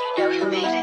you know you made it.